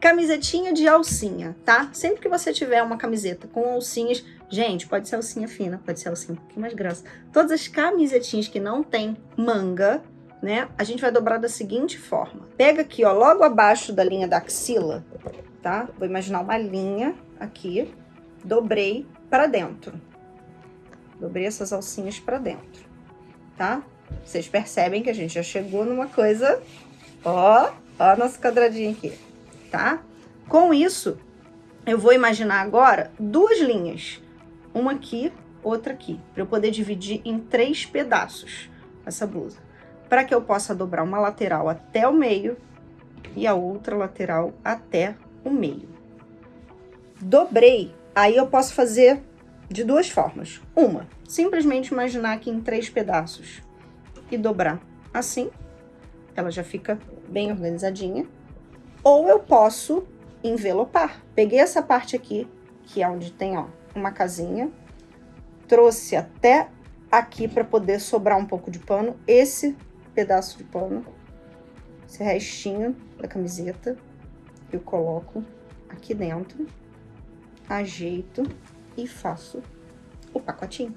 Camisetinha de alcinha, tá? Sempre que você tiver uma camiseta com alcinhas, gente, pode ser alcinha fina, pode ser alcinha um pouquinho mais grossa. Todas as camisetinhas que não tem manga, né? A gente vai dobrar da seguinte forma. Pega aqui, ó, logo abaixo da linha da axila, tá? Vou imaginar uma linha aqui, dobrei para dentro. Dobrei essas alcinhas para dentro, tá? Vocês percebem que a gente já chegou numa coisa, ó, ó nosso quadradinho aqui, tá? Com isso, eu vou imaginar agora duas linhas, uma aqui, outra aqui, para eu poder dividir em três pedaços essa blusa, para que eu possa dobrar uma lateral até o meio e a outra lateral até o meio. Dobrei, aí eu posso fazer de duas formas. Uma, simplesmente imaginar aqui em três pedaços e dobrar assim, ela já fica bem organizadinha. Ou eu posso envelopar. Peguei essa parte aqui, que é onde tem, ó, uma casinha, trouxe até aqui para poder sobrar um pouco de pano, esse pedaço de pano, esse restinho da camiseta, eu coloco aqui dentro, ajeito e faço o pacotinho.